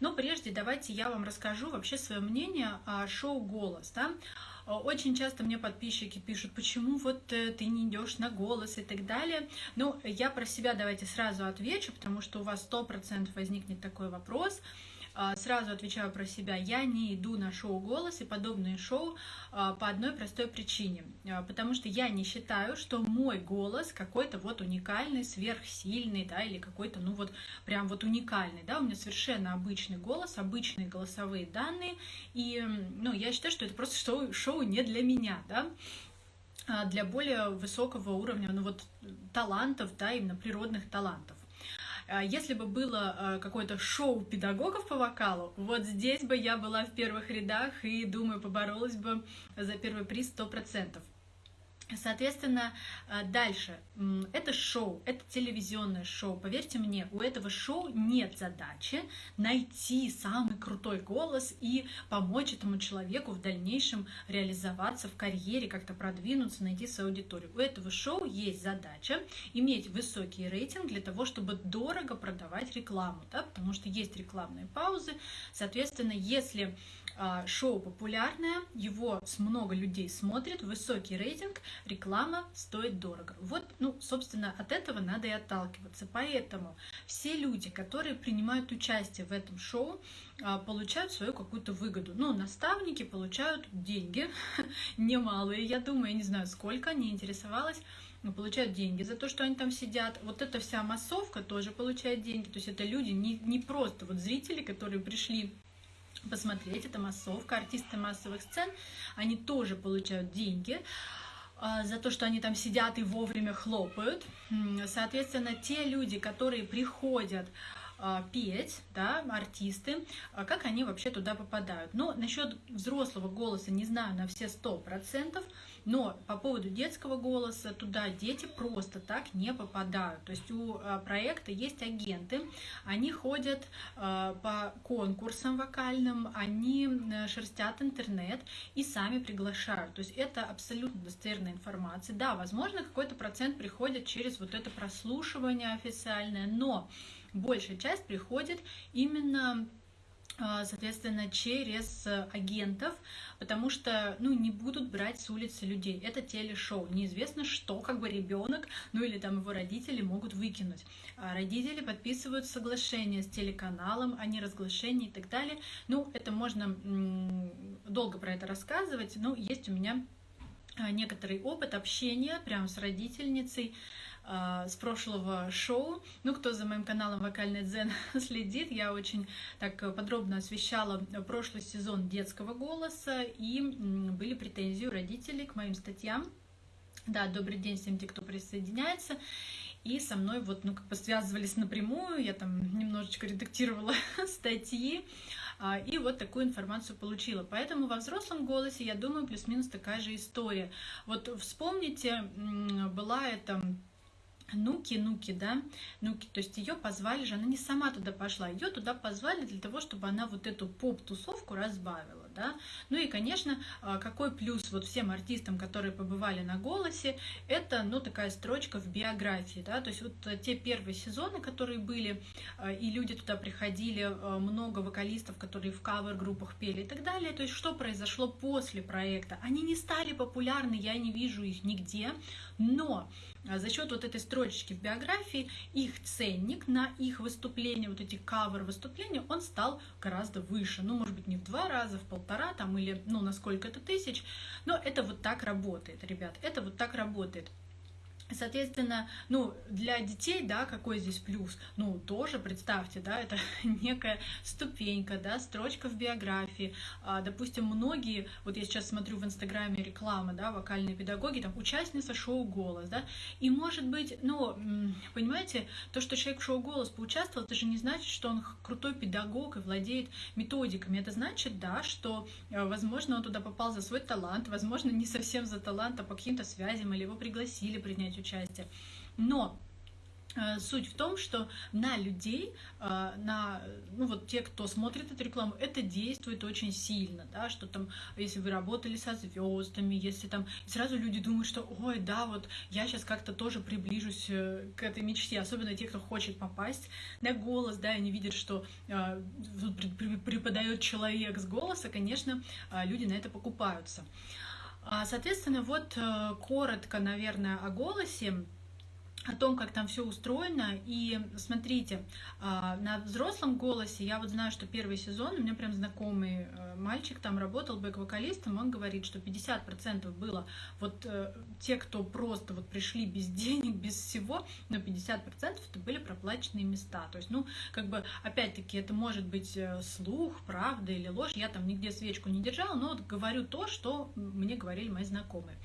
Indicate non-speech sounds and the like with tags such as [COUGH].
Но прежде давайте я вам расскажу вообще свое мнение о шоу «Голос». Да? Очень часто мне подписчики пишут, почему вот э, ты не идешь на голос и так далее. Ну, я про себя давайте сразу отвечу, потому что у вас сто процентов возникнет такой вопрос. А, сразу отвечаю про себя, я не иду на шоу «Голос» и подобные шоу а, по одной простой причине. А, потому что я не считаю, что мой голос какой-то вот уникальный, сверхсильный, да, или какой-то, ну вот, прям вот уникальный, да, у меня совершенно обычный голос, обычные голосовые данные, и, ну, я считаю, что это просто шоу, шоу не для меня, да, для более высокого уровня, ну вот, талантов, да, именно природных талантов. А если бы было э, какое-то шоу педагогов по вокалу, вот здесь бы я была в первых рядах и, думаю, поборолась бы за первый приз 100%. Соответственно, э, дальше. Это шоу, это телевизионное шоу. Поверьте мне, у этого шоу нет задачи найти самый крутой голос и помочь этому человеку в дальнейшем реализоваться в карьере, как-то продвинуться, найти свою аудиторию. У этого шоу есть задача иметь высокий рейтинг для того, чтобы дорого продавать рекламу, да, потому что есть рекламные паузы. Соответственно, если а, шоу популярное, его с много людей смотрят, высокий рейтинг, реклама стоит дорого. Вот, ну, собственно, от этого надо и отталкиваться. Поэтому все люди, которые принимают участие в этом шоу, а, получают свою какую-то выгоду. Ну, наставники получают деньги, [LAUGHS] немалые, я думаю, я не знаю, сколько, не интересовалась, но получают деньги за то, что они там сидят. Вот эта вся массовка тоже получает деньги. То есть это люди не, не просто вот зрители, которые пришли посмотреть, это массовка, артисты массовых сцен, они тоже получают деньги за то, что они там сидят и вовремя хлопают. Соответственно, те люди, которые приходят а, петь, да, артисты, а как они вообще туда попадают. Но насчет взрослого голоса не знаю на все сто процентов, но по поводу детского голоса туда дети просто так не попадают. То есть у а, проекта есть агенты, они ходят по конкурсам вокальным, они шерстят интернет и сами приглашают. То есть это абсолютно достоверная информация. Да, возможно, какой-то процент приходит через вот это прослушивание официальное, но большая часть приходит именно а, соответственно, через агентов, потому что, ну, не будут брать с улицы людей. Это телешоу. Неизвестно, что, как бы ребенок, ну, или там его родители могут выкинуть. А родители подписывают соглашение с телеканалом о неразглашении и так далее. Ну, это можно долго про это рассказывать, но есть у меня а, некоторый опыт общения прямо с родительницей, с прошлого шоу. Ну, кто за моим каналом Вокальный Дзен [LAUGHS] следит, я очень так подробно освещала прошлый сезон детского голоса, и были претензии у родителей к моим статьям. Да, добрый день всем тем, кто присоединяется. И со мной вот, ну, как бы связывались напрямую, я там немножечко редактировала [LAUGHS] статьи, а, и вот такую информацию получила. Поэтому во взрослом голосе, я думаю, плюс-минус такая же история. Вот вспомните, была это Нуки, Нуки, да, Нуки, то есть ее позвали же, она не сама туда пошла, ее туда позвали для того, чтобы она вот эту поп-тусовку разбавила, да. Ну и, конечно, а, какой плюс вот всем артистам, которые побывали на «Голосе», это, ну, такая строчка в биографии, да, то есть вот те первые сезоны, которые были, а, и люди туда приходили, а, много вокалистов, которые в кавер-группах пели и так далее, то есть что произошло после проекта? Они не стали популярны, я не вижу их нигде, но за счет вот этой строчечки в биографии их ценник на их выступления, вот эти кавер выступления, он стал гораздо выше. Ну, может быть, не в два раза, в полтора там или, ну, на сколько-то тысяч. Но это вот так работает, ребят, это вот так работает. Соответственно, ну, для детей, да, какой здесь плюс? Ну, тоже представьте, да, это [LAUGHS] некая ступенька, да, строчка в биографии. А, допустим, многие, вот я сейчас смотрю в Инстаграме реклама, да, вокальные педагоги, там, участница шоу «Голос», да, и может быть, ну, понимаете, то, что человек в шоу «Голос» поучаствовал, это же не значит, что он крутой педагог и владеет методиками. Это значит, да, что, э, возможно, он туда попал за свой талант, возможно, не совсем за талант, а по каким-то связям, или его пригласили принять принять участие. Но Э, суть в том, что на людей, э, на, ну вот те, кто смотрит эту рекламу, это действует очень сильно, да, что там, если вы работали со звездами, если там, сразу люди думают, что, ой, да, вот я сейчас как-то тоже приближусь э, к этой мечте, особенно те, кто хочет попасть на голос, да, они видят, что э, преподает человек с голоса, конечно, люди на это покупаются. А, соответственно, вот коротко, наверное, о голосе о том, как там все устроено. И смотрите, а, на взрослом голосе, я вот знаю, что первый сезон, у меня прям знакомый э, мальчик там работал бэк-вокалистом, он говорит, что 50% было вот э, те, кто просто вот пришли без [LAUGHS] денег, без всего, но 50% это были проплаченные места. То есть, ну, как бы, опять-таки, это может быть э, слух, правда или ложь. Я там нигде свечку не держала, но вот говорю то, что мне говорили мои знакомые.